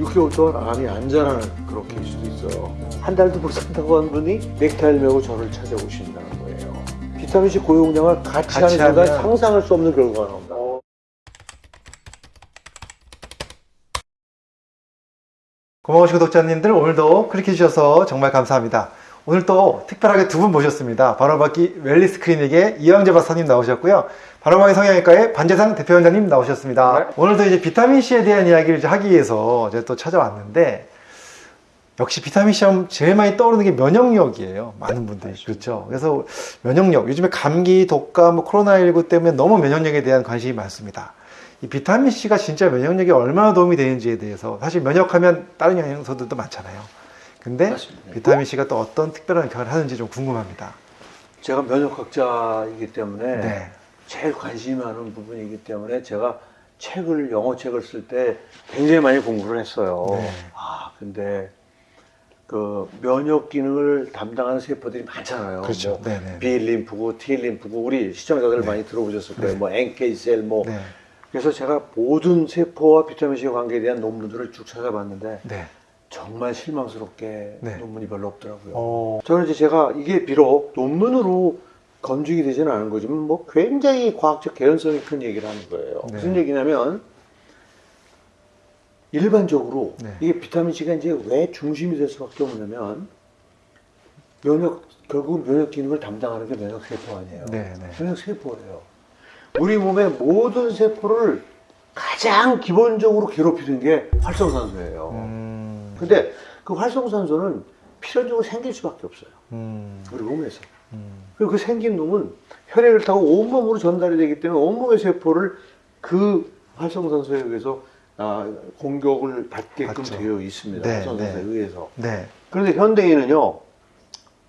6개월 동안 암이 안 자라는 그런 케이스도 있어요. 한 달도 못 산다고 한 분이 넥타이를 메고 저를 찾아오신다는 거예요. 비타민C 고용량을 같이, 같이 하는 순간 하면- 상상할 수 없는 결과가 나온다. 고마우신 구독자님들 오늘도 클릭해 주셔서 정말 감사합니다. 오늘 또 특별하게 두 분 모셨습니다. 바로바퀴 웰리스 클리닉의 이왕재 박사님 나오셨고요. 바로바퀴 성형외과의 반재상 대표원장님 나오셨습니다. 네. 오늘도 이제 비타민C에 대한 이야기를 이제 하기 위해서 제가 또 찾아왔는데 역시 비타민C 하면 제일 많이 떠오르는 게 면역력이에요. 많은 분들이. 그렇죠. 그래서 면역력. 요즘에 감기, 독감, 뭐 코로나19 때문에 너무 면역력에 대한 관심이 많습니다. 이 비타민C가 진짜 면역력에 얼마나 도움이 되는지에 대해서 사실 면역하면 다른 영양소들도 많잖아요. 근데 맞습니다. 비타민C가 또 어떤 특별한 역할을 하는지 좀 궁금합니다. 제가 면역학자이기 때문에 네. 제일 관심이 많은 부분이기 때문에 제가 책을 영어 책을 쓸 때 굉장히 많이 공부를 했어요. 네. 아 근데 그 면역 기능을 담당하는 세포들이 많잖아요. 그렇죠. 뭐 네네. B 림프구, T 림프구 우리 시청자들 네. 많이 들어보셨을 거예요. 네. 뭐 NK 셀 뭐. 네. 그래서 제가 모든 세포와 비타민 C 관계에 대한 논문들을 쭉 찾아봤는데 네. 정말 실망스럽게 네. 논문이 별로 없더라고요. 어, 저는 이제 제가 이게 비록 논문으로 검증이 되지는 않은 거지만 뭐 굉장히 과학적 개연성이 큰 얘기를 하는 거예요. 네. 무슨 얘기냐면 일반적으로 네. 이게 비타민 C가 이제 왜 중심이 될 수밖에 없냐면 면역 결국 면역 기능을 담당하는 게 면역 세포 아니에요. 네, 네. 면역 세포예요. 우리 몸의 모든 세포를 가장 기본적으로 괴롭히는 게 활성산소예요. 음, 근데 그 활성산소는 필연적으로 생길 수밖에 없어요. 음, 우리 몸에서. 음, 그리고 그 생긴 놈은 혈액을 타고 온몸으로 전달이 되기 때문에 온몸의 세포를 그 활성산소에 의해서 아, 공격을 받게끔 받죠. 되어 있습니다. 네, 활성산소에 네. 의해서. 네. 그런데 현대인은요,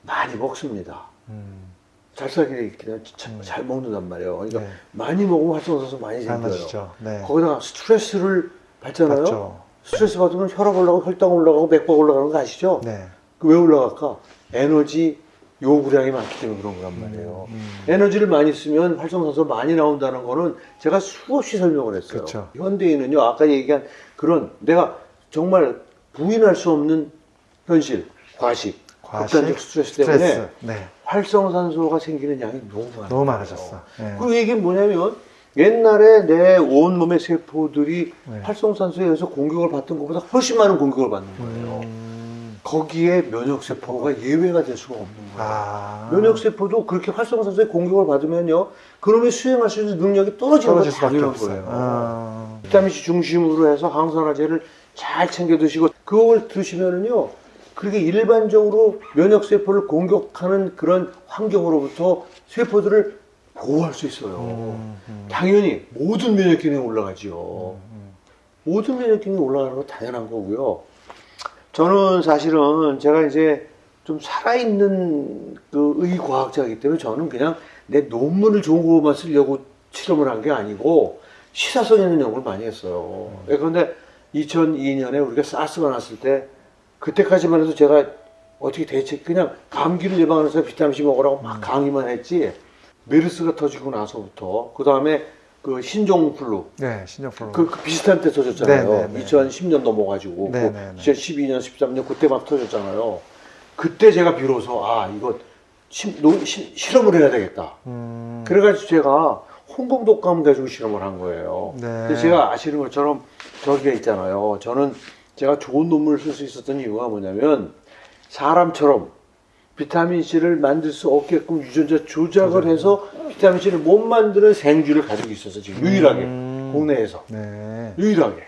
많이 먹습니다. 음, 잘 살게 되기 때문에 참- 음. 잘 먹는단 말이에요. 그러니까 네. 많이 먹으면 활성산소 많이 잘 생겨요. 네. 거기다가 스트레스를 받잖아요. 맞죠. 스트레스 받으면 혈압 올라가고 혈당 올라가고 맥박 올라가는 거 아시죠? 네. 그 왜 올라갈까? 에너지 요구량이 많기 때문에 그런 거란 말이에요. 음, 에너지를 많이 쓰면 활성산소 많이 나온다는 거는 제가 수없이 설명을 했어요. 그렇죠. 현대인은요, 아까 얘기한 그런 내가 정말 부인할 수 없는 현실, 과식, 과식, 극단적 스트레스 때문에 스트레스. 네. 활성산소가 생기는 양이 너무 많아요. 너무 많아졌어. 네. 그 얘기는 뭐냐면 옛날에 내 온몸의 세포들이 네. 활성산소에 의해서 공격을 받던 것보다 훨씬 많은 공격을 받는 거예요. 음, 거기에 면역세포가 예외가 될 수가 없는 거예요. 아. 면역세포도 그렇게 활성산소에 공격을 받으면요, 그놈이 수행할 수 있는 능력이 떨어지는 건 떨어질 수밖에 없어요. 거예요. 아. 비타민C 중심으로 해서 항산화제를 잘 챙겨 드시고, 그걸 드시면은요, 그렇게 일반적으로 면역세포를 공격하는 그런 환경으로부터 세포들을 보호할 수 있어요. 음, 음, 당연히 모든 면역 기능이 올라가지요. 음. 모든 면역 기능이 올라가는 건 당연한 거고요. 저는 사실은 제가 이제 좀 살아있는 그 의과학자이기 때문에 저는 그냥 내 논문을 좋은 거만 쓰려고 실험을 한 게 아니고 시사성 있는 연구를 많이 했어요. 예, 그런데 2002년에 우리가 사스가 났을 때 그때까지만 해도 제가 어떻게 대책 그냥 감기를 예방하면서 비타민C 먹으라고 막 강의만 했지 메르스가 터지고 나서부터 그 다음에 그 신종플루 네, 신종플루. 그, 그 비슷한 때 터졌잖아요. 네, 네, 네. 2010년 넘어가지고 네, 그 네, 네. 2012년, 13년 그때 막 터졌잖아요. 그때 제가 비로소 아 이거 심- 노- 시- 실험을 해야 되겠다. 음, 그래가지고 제가 홍콩 독감 가지고 실험을 한 거예요. 네. 그래서 제가 아시는 것처럼 저기가 있잖아요. 저는 제가 좋은 논문을 쓸 수 있었던 이유가 뭐냐면 사람처럼 비타민 C를 만들 수 없게끔 유전자 조작을 해서 비타민 C를 못 만드는 생쥐를 가지고 있어서 지금 유일하게 음. 국내에서 네. 유일하게.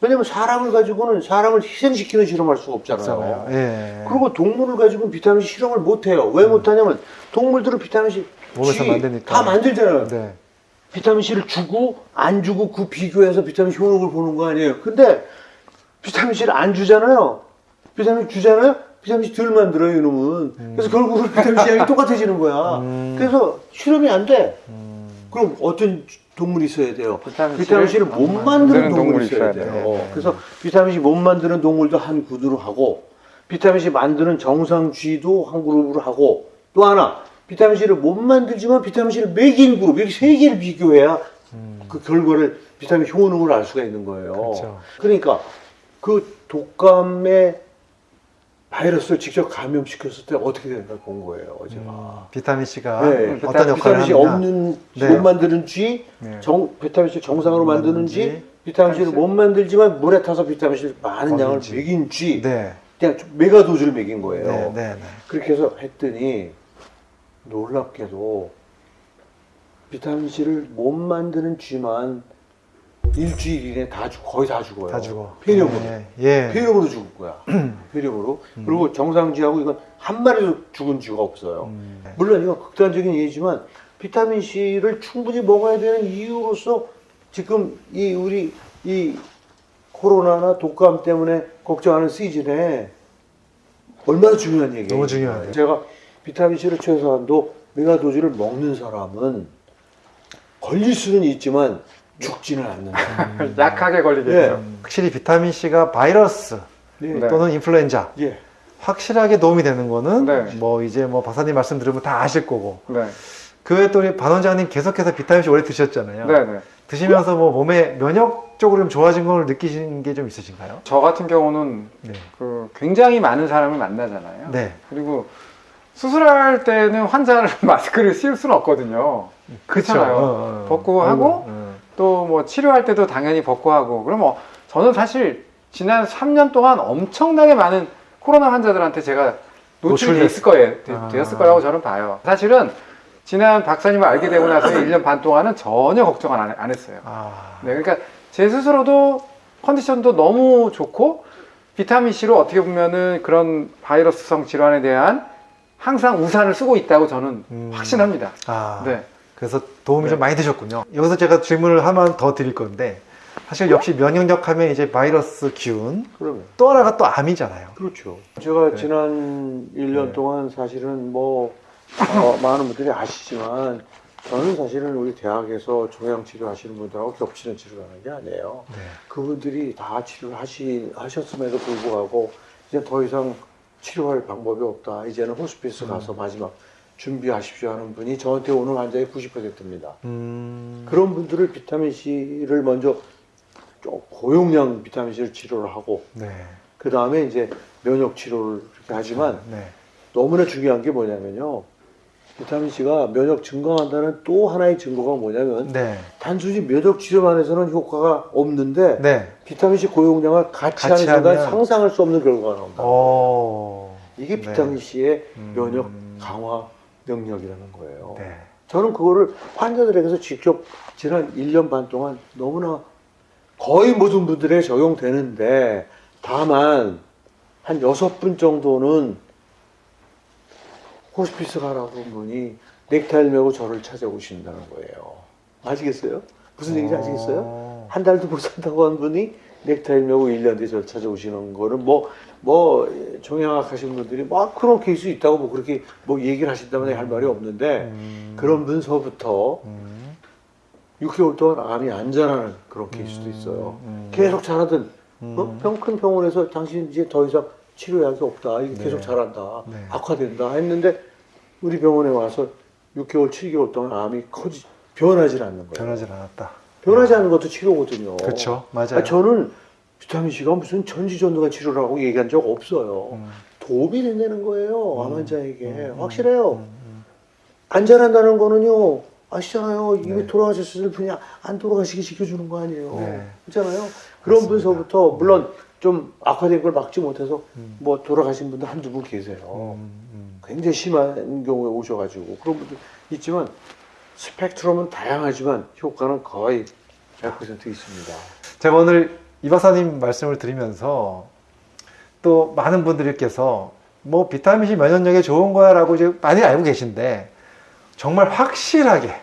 왜냐면 사람을 가지고는 사람을 희생시키는 실험할 수가 없잖아요. 예. 그리고 동물을 가지고 비타민 C 실험을 못 해요. 왜 못하냐면 동물들은 비타민 C 몸에서 만드니까. 다 만들잖아요. 네. 비타민 C를 주고 안 주고 그 비교해서 비타민 C 효능을 보는 거 아니에요. 근데 비타민 C를 안 주잖아요. 비타민 주잖아요. 비타민 C 덜 만 들어요, 이놈은. 그래서 결국은 비타민 C 양이 똑같아지는 거야. 음. 그래서 실험이 안 돼. 음, 그럼 어떤 동물이 있어야 돼요? 비타민 비타민 C를 못 만드는 동물이 있어야 돼요. 돼요. 네, 네. 그래서 비타민 C 못 만드는 동물도 한 구두로 하고, 비타민 C 만드는 정상 G도 한 그룹으로 하고, 또 하나, 비타민 C를 못 만들지만 비타민 C를 먹인 그룹, 이렇게 세 개를 비교해야 음. 그 결과를 비타민 효능을 알 수가 있는 거예요. 그렇죠. 그러니까 그 독감의 바이러스를 직접 감염시켰을 때 어떻게 되는가 본 거예요 어제가. 음, 비타민 C가 네, 어떤 역할을 비타민 C 하느냐. 없는 네. 못 만드는지 네. 정, 비타민 C 정상으로 못 만드는지 만드는지, 비타민 C를 못 만들지만 물에 타서 비타민 C를 많은 양을. 먹인지 네. 그냥 좀 메가 도즈를 먹인 거예요. 네, 네, 네. 그렇게 해서 했더니 놀랍게도 비타민 C를 못 만드는 쥐만 일주일 이내 다 죽, 거의 다 죽어요. 다 죽어. 폐렴으로. 예. 예. 폐렴으로 죽을 거야. 폐렴으로. 그리고 정상쥐하고 이건 한 마리도 죽은 쥐가 없어요. 음, 네. 물론 이건 극단적인 예지만 비타민 C를 충분히 먹어야 되는 이유로서 지금 이 우리 이 코로나나 독감 때문에 걱정하는 시즌에 얼마나 중요한 얘기예요. 너무 중요하죠. 제가 비타민 C를 최소한도 메가도즈를 먹는 사람은 걸릴 수는 있지만 죽지는 않는다. 약하게 걸리겠죠. 예. 음, 확실히 비타민 C가 바이러스 네. 네. 또는 인플루엔자 예. 확실하게 도움이 되는 거는 네. 뭐 이제 뭐 박사님 말씀 들으면 다 아실 거고 네. 그 외에 또 우리 반 원장님 계속해서 비타민 C 오래 드셨잖아요. 네, 네. 드시면서 뭐 몸에 면역적으로 좀 좋아진 걸 느끼시는 게 좀 있으신가요? 저 같은 경우는 네. 그 굉장히 많은 사람을 만나잖아요. 네. 그리고 수술할 때는 환자를 마스크를 씌울 수는 없거든요. 그렇잖아요. 어, 어. 벗고 하고 어. 또 뭐 치료할 때도 당연히 벗고 하고. 그럼 뭐 저는 사실 지난 3년 동안 엄청나게 많은 코로나 환자들한테 제가 노출이 됐을 거예요. 되- 아. 되었을 거라고 저는 봐요. 사실은 지난 박사님을 알게 되고 나서 1년 반 동안은 전혀 걱정 안, 안 했어요. 아. 네, 그러니까 제 스스로도 컨디션도 너무 좋고 비타민 C로 어떻게 보면은 그런 바이러스성 질환에 대한 항상 우산을 쓰고 있다고 저는 음. 확신합니다. 아. 네. 그래서 도움이 네. 좀 많이 되셨군요. 여기서 제가 질문을 하나 더 드릴 건데 사실 역시 면역력 하면 이제 바이러스 기운 그러면. 또 하나가 또 암이잖아요. 그렇죠. 제가 네. 지난 1년 네. 동안 사실은 뭐 어, 많은 분들이 아시지만 저는 사실은 우리 대학에서 종양 치료 하시는 분들하고 겹치는 치료를 하는 게 아니에요. 네. 그분들이 다 치료를 하시, 하셨음에도 불구하고 이제 더 이상 치료할 방법이 없다. 이제는 호스피스 가서 마지막 준비하십시오 하는 분이 저한테 오는 환자의 90%입니다. 음. 그런 분들을 비타민 C를 먼저 좀 고용량 비타민 C를 치료를 하고 네. 그 다음에 이제 면역 치료를 이렇게 하지만 네. 너무나 중요한 게 뭐냐면요. 비타민 C가 면역 증강한다는 또 하나의 증거가 뭐냐면 네. 단순히 면역 치료만 해서는 효과가 없는데 네. 비타민 C 고용량을 같이, 같이 하는 순간 하면- 상상할 수 없는 결과가 나온다. 어. 이게 네. 비타민 C의 음. 면역 강화 능력이라는 거예요. 네. 저는 그거를 환자들에게서 직접 지난 1년 반 동안 너무나 거의 모든 분들에 적용되는데 다만 한 여섯 분 정도는 호스피스 가라고 한 분이 넥타이를 메고 저를 찾아오신다는 거예요. 아시겠어요? 무슨 얘기인지 아시겠어요? 어. 한 달도 못 산다고 한 분이 넥타이를 메고 1년 뒤에 저를 찾아오시는 거는 뭐, 뭐, 종양학 하신 분들이 뭐 그런 케이스 있다고 뭐 그렇게 뭐 얘기를 하신다면 할 말이 없는데 음. 그런 분서부터 음. 6개월 동안 암이 안 자라는 그런 케이스도 있어요. 음. 계속 자라든 음. 어? 병, 큰 병원에서 당신 이제 더 이상 치료약이 없다. 이게 네. 계속 자란다. 네. 악화된다. 했는데 우리 병원에 와서 6개월, 7개월 동안 암이 커지, 변하지 않는 거예요. 변하지 않았다. 변하지 않는 것도 치료거든요. 그렇죠. 맞아요. 아, 저는 비타민 C가 무슨 전지전능한 치료라고 얘기한 적 없어요. 음. 도움이 된다는 거예요. 암 환자에게. 음, 확실해요. 음, 음. 안 자란다는 거는요. 아시잖아요. 이미 네. 돌아가셨을 분이 안 돌아가시게 지켜주는 거 아니에요. 네. 그렇잖아요. 그런 맞습니다. 분서부터 물론 좀 악화된 걸 막지 못해서 음. 뭐 돌아가신 분들 한두 분 계세요. 음, 음. 굉장히 심한 경우에 오셔가지고 그런 분들 있지만 스펙트럼은 다양하지만 효과는 거의 100% 있습니다. 제가 오늘 이 박사님 말씀을 드리면서 또 많은 분들께서 뭐 비타민 C 면역력에 좋은 거야 라고 이제 많이 알고 계신데 정말 확실하게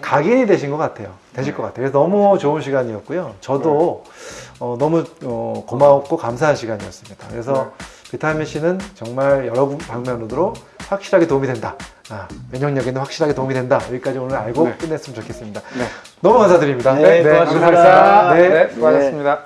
각인이 되신 것 같아요. 되실 것 같아요. 그래서 너무 좋은 시간이었고요. 저도 어, 너무 어, 고마웠고 감사한 시간이었습니다. 그래서 비타민 C는 정말 여러 방면으로 확실하게 도움이 된다. 아, 면역력에는 확실하게 도움이 된다. 여기까지 오늘 알고 네. 끝냈으면 좋겠습니다. 네. 너무 감사드립니다. 네, 고맙습니다. 감사합니다. 네. 네, 수고하셨습니다.